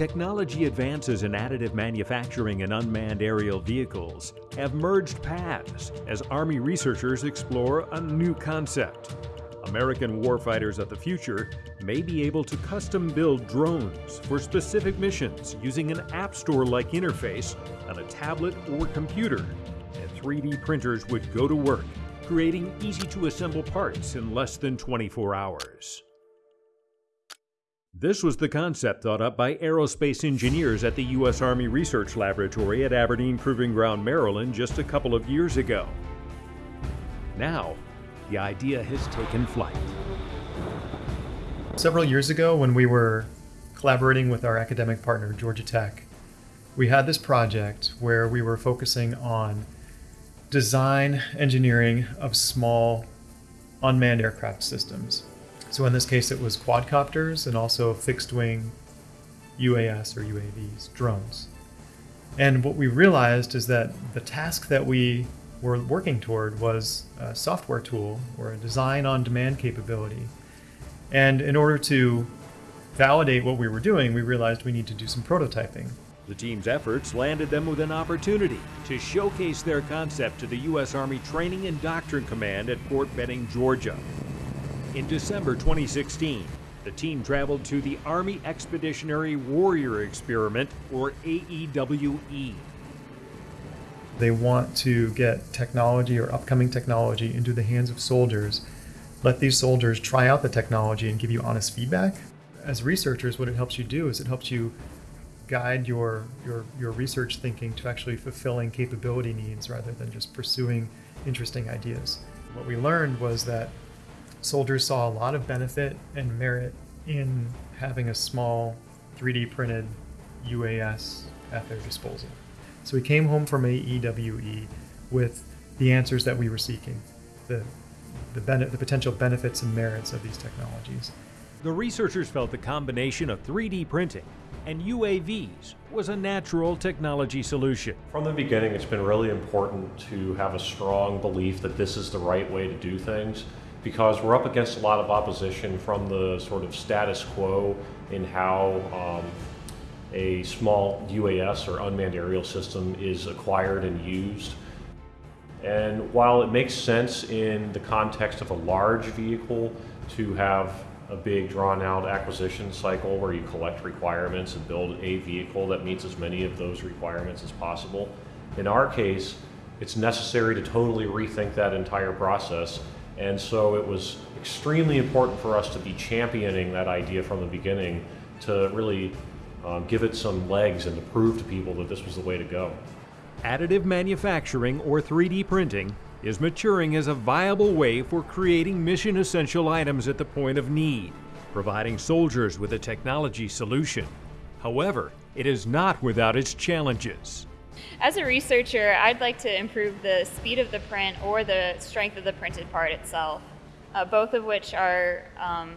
Technology advances in additive manufacturing and unmanned aerial vehicles have merged paths as Army researchers explore a new concept. American warfighters of the future may be able to custom build drones for specific missions using an App Store like interface on a tablet or computer. And 3D printers would go to work, creating easy to assemble parts in less than 24 hours. This was the concept thought up by aerospace engineers at the U.S. Army Research Laboratory at Aberdeen Proving Ground, Maryland, just a couple of years ago. Now, the idea has taken flight. Several years ago, when we were collaborating with our academic partner, Georgia Tech, we had this project where we were focusing on design engineering of small unmanned aircraft systems. So in this case, it was quadcopters and also fixed wing UAS or UAVs, drones. And what we realized is that the task that we were working toward was a software tool or a design on demand capability. And in order to validate what we were doing, we realized we need to do some prototyping. The team's efforts landed them with an opportunity to showcase their concept to the U.S. Army Training and Doctrine Command at Fort Benning, Georgia. In December 2016, the team traveled to the Army Expeditionary Warrior Experiment, or AEWE. They want to get technology or upcoming technology into the hands of soldiers, let these soldiers try out the technology and give you honest feedback. As researchers, what it helps you do is it helps you guide your, your, your research thinking to actually fulfilling capability needs rather than just pursuing interesting ideas. What we learned was that soldiers saw a lot of benefit and merit in having a small 3D printed UAS at their disposal. So we came home from AEWE with the answers that we were seeking, the, the, the potential benefits and merits of these technologies. The researchers felt the combination of 3D printing and UAVs was a natural technology solution. From the beginning, it's been really important to have a strong belief that this is the right way to do things because we're up against a lot of opposition from the sort of status quo in how um, a small UAS or unmanned aerial system is acquired and used. And while it makes sense in the context of a large vehicle to have a big drawn out acquisition cycle where you collect requirements and build a vehicle that meets as many of those requirements as possible, in our case, it's necessary to totally rethink that entire process and so it was extremely important for us to be championing that idea from the beginning to really um, give it some legs and to prove to people that this was the way to go. Additive manufacturing or 3D printing is maturing as a viable way for creating mission essential items at the point of need, providing soldiers with a technology solution. However, it is not without its challenges. As a researcher, I'd like to improve the speed of the print or the strength of the printed part itself, uh, both of which are um,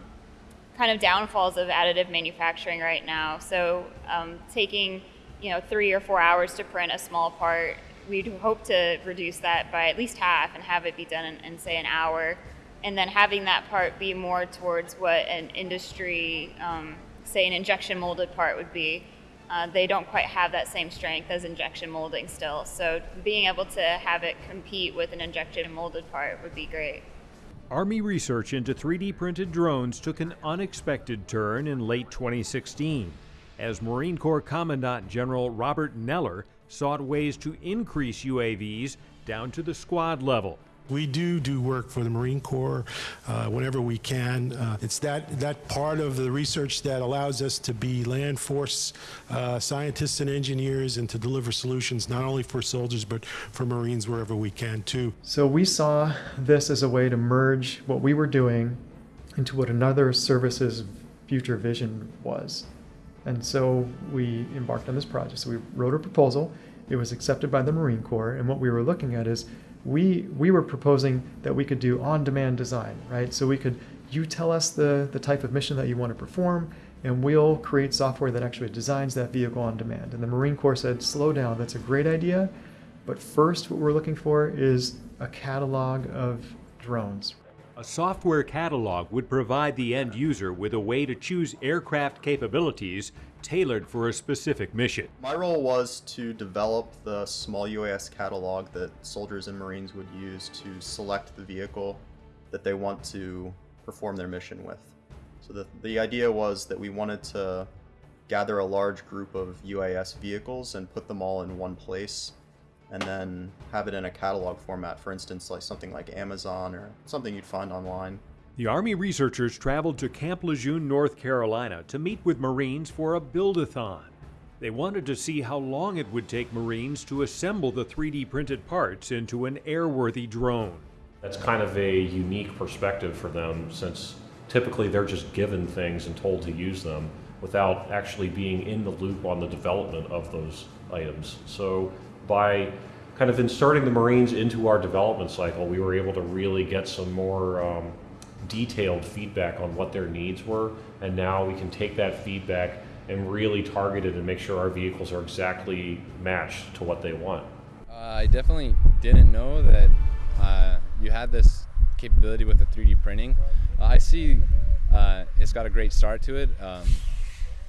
kind of downfalls of additive manufacturing right now. So um, taking you know three or four hours to print a small part, we'd hope to reduce that by at least half and have it be done in, in say an hour, and then having that part be more towards what an industry, um, say an injection molded part would be. Uh, they don't quite have that same strength as injection molding still. So being able to have it compete with an injection molded part would be great. Army research into 3D printed drones took an unexpected turn in late 2016 as Marine Corps Commandant General Robert Neller sought ways to increase UAVs down to the squad level. We do do work for the Marine Corps uh, whenever we can. Uh, it's that, that part of the research that allows us to be land force uh, scientists and engineers and to deliver solutions not only for soldiers but for Marines wherever we can too. So we saw this as a way to merge what we were doing into what another service's future vision was. And so we embarked on this project. So we wrote a proposal. It was accepted by the Marine Corps. And what we were looking at is we we were proposing that we could do on-demand design, right? So we could you tell us the the type of mission that you want to perform, and we'll create software that actually designs that vehicle on demand. And the Marine Corps said, slow down, that's a great idea, but first what we're looking for is a catalog of drones. A software catalog would provide the end user with a way to choose aircraft capabilities tailored for a specific mission. My role was to develop the small UAS catalog that soldiers and Marines would use to select the vehicle that they want to perform their mission with. So the, the idea was that we wanted to gather a large group of UAS vehicles and put them all in one place and then have it in a catalog format, for instance, like something like Amazon or something you'd find online. The Army researchers traveled to Camp Lejeune, North Carolina to meet with Marines for a build-a-thon. They wanted to see how long it would take Marines to assemble the 3D printed parts into an airworthy drone. That's kind of a unique perspective for them since typically they're just given things and told to use them without actually being in the loop on the development of those items. So by kind of inserting the Marines into our development cycle, we were able to really get some more um, detailed feedback on what their needs were, and now we can take that feedback and really target it and make sure our vehicles are exactly matched to what they want. Uh, I definitely didn't know that uh, you had this capability with the 3D printing. Uh, I see uh, it's got a great start to it. Um,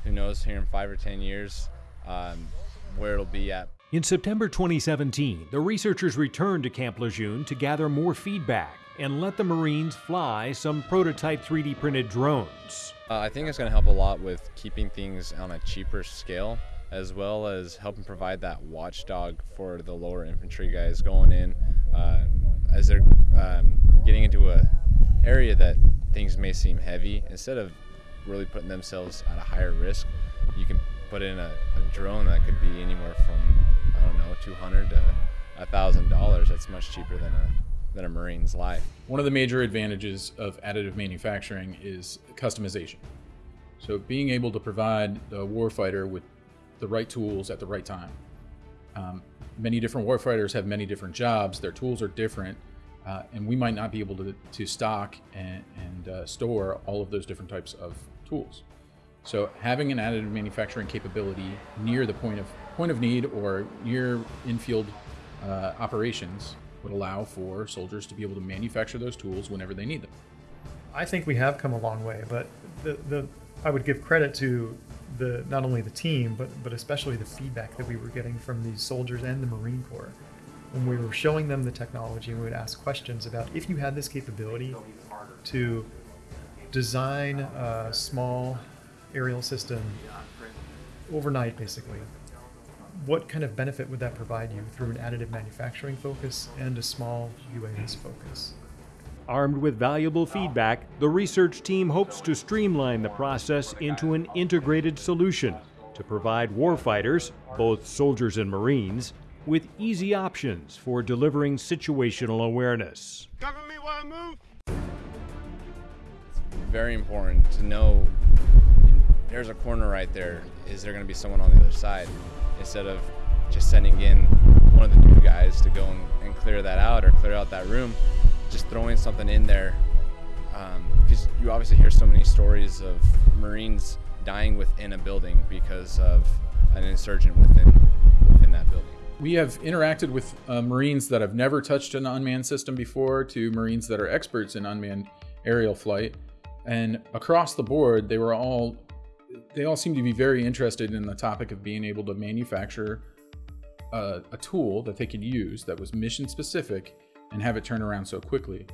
who knows here in five or 10 years um, where it'll be at. In September 2017, the researchers returned to Camp Lejeune to gather more feedback and let the Marines fly some prototype 3D printed drones. Uh, I think it's going to help a lot with keeping things on a cheaper scale as well as helping provide that watchdog for the lower infantry guys going in uh, as they're um, getting into a area that things may seem heavy instead of really putting themselves at a higher risk you can put in a, a drone that could be anywhere from don't know, 200 to $1,000. That's much cheaper than a than a Marine's life. One of the major advantages of additive manufacturing is customization. So being able to provide the warfighter with the right tools at the right time. Um, many different warfighters have many different jobs. Their tools are different. Uh, and we might not be able to, to stock and, and uh, store all of those different types of tools. So having an additive manufacturing capability near the point of point of need or near infield uh, operations would allow for soldiers to be able to manufacture those tools whenever they need them. I think we have come a long way, but the, the I would give credit to the not only the team, but but especially the feedback that we were getting from these soldiers and the Marine Corps when we were showing them the technology and we would ask questions about if you had this capability to design a small aerial system overnight, basically, what kind of benefit would that provide you through an additive manufacturing focus and a small UAS focus? Armed with valuable feedback, the research team hopes to streamline the process into an integrated solution to provide warfighters, both soldiers and Marines, with easy options for delivering situational awareness. Cover me while I move. It's very important to know there's a corner right there. Is there going to be someone on the other side? Instead of just sending in one of the new guys to go and, and clear that out or clear out that room, just throwing something in there. Because um, you obviously hear so many stories of Marines dying within a building because of an insurgent within within that building. We have interacted with uh, Marines that have never touched an unmanned system before to Marines that are experts in unmanned aerial flight. And across the board, they were all they all seem to be very interested in the topic of being able to manufacture a, a tool that they could use that was mission specific and have it turn around so quickly.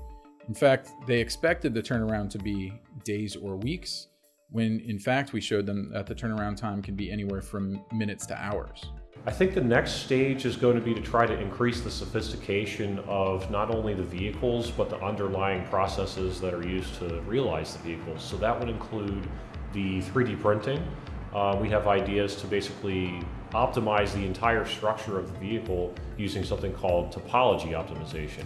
In fact, they expected the turnaround to be days or weeks, when in fact we showed them that the turnaround time can be anywhere from minutes to hours. I think the next stage is going to be to try to increase the sophistication of not only the vehicles, but the underlying processes that are used to realize the vehicles. So that would include the 3D printing. Uh, we have ideas to basically optimize the entire structure of the vehicle using something called topology optimization.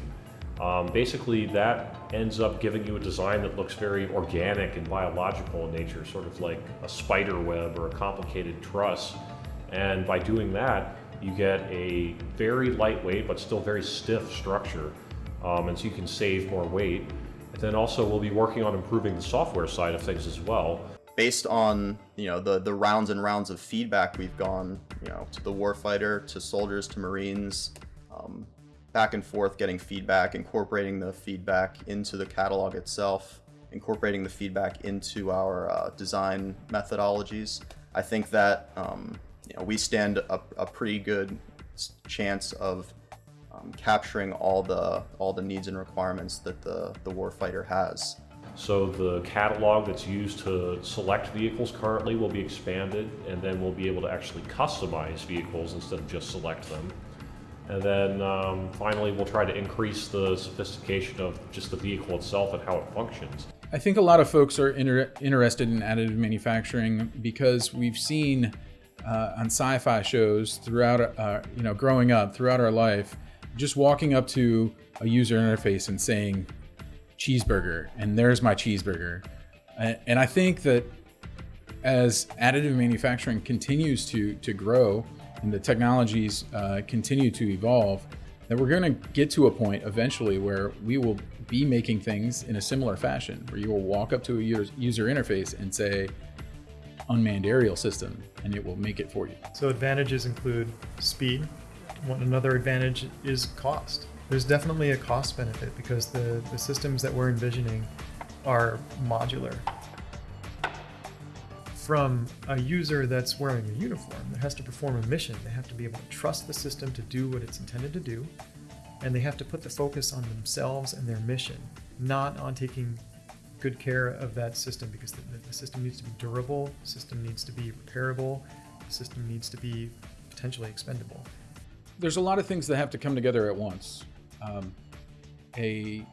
Um, basically, that ends up giving you a design that looks very organic and biological in nature, sort of like a spider web or a complicated truss. And by doing that, you get a very lightweight but still very stiff structure, um, and so you can save more weight. And then also, we'll be working on improving the software side of things as well based on you know the the rounds and rounds of feedback we've gone you know to the warfighter to soldiers to marines um, back and forth getting feedback, incorporating the feedback into the catalog itself, incorporating the feedback into our uh, design methodologies. I think that um, you know, we stand a, a pretty good chance of um, capturing all the all the needs and requirements that the the warfighter has. So the catalog that's used to select vehicles currently will be expanded, and then we'll be able to actually customize vehicles instead of just select them. And then um, finally, we'll try to increase the sophistication of just the vehicle itself and how it functions. I think a lot of folks are inter- interested in additive manufacturing because we've seen uh, on sci-fi shows throughout, uh, you know, growing up throughout our life, just walking up to a user interface and saying cheeseburger and there's my cheeseburger. And i think that as additive manufacturing continues to to grow and the technologies uh, continue to evolve that we're going to get to a point eventually where we will be making things in a similar fashion where you will walk up to a user interface and say unmanned aerial system and it will make it for you. So advantages include speed. One another advantage is cost. There's definitely a cost benefit because the, the systems that we're envisioning are modular. From a user that's wearing a uniform that has to perform a mission, they have to be able to trust the system to do what it's intended to do, and they have to put the focus on themselves and their mission, not on taking good care of that system because the, the system needs to be durable, the system needs to be repairable, the system needs to be potentially expendable there's a lot of things that have to come together at once. Um, a,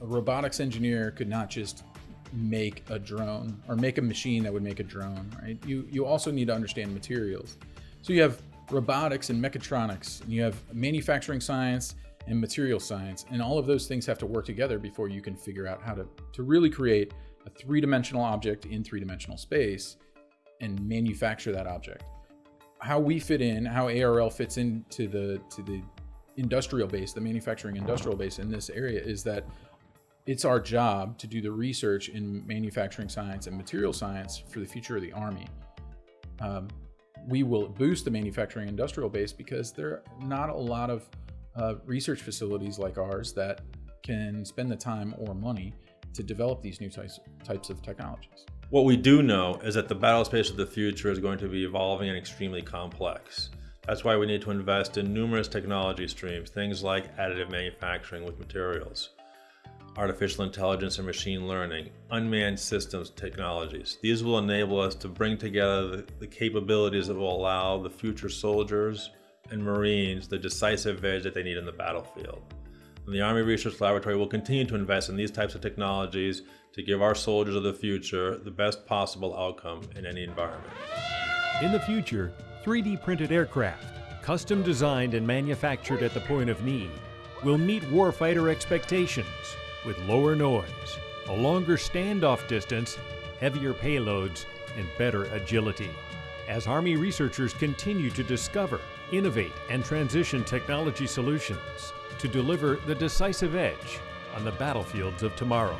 a, robotics engineer could not just make a drone or make a machine that would make a drone, right? You you also need to understand materials. So you have robotics and mechatronics, and you have manufacturing science and material science, and all of those things have to work together before you can figure out how to to really create a three-dimensional object in three-dimensional space and manufacture that object how we fit in, how ARL fits into the to the industrial base, the manufacturing industrial base in this area is that it's our job to do the research in manufacturing science and material science for the future of the Army. Um, we will boost the manufacturing industrial base because there are not a lot of uh, research facilities like ours that can spend the time or money to develop these new types, types of technologies. What we do know is that the battle space of the future is going to be evolving and extremely complex. That's why we need to invest in numerous technology streams, things like additive manufacturing with materials, artificial intelligence and machine learning, unmanned systems technologies. These will enable us to bring together the, the capabilities that will allow the future soldiers and Marines the decisive edge that they need in the battlefield. And the Army Research Laboratory will continue to invest in these types of technologies to give our soldiers of the future the best possible outcome in any environment. In the future, 3D printed aircraft, custom designed and manufactured at the point of need, will meet warfighter expectations with lower noise, a longer standoff distance, heavier payloads, and better agility. As Army researchers continue to discover, innovate, and transition technology solutions to deliver the decisive edge on the battlefields of tomorrow.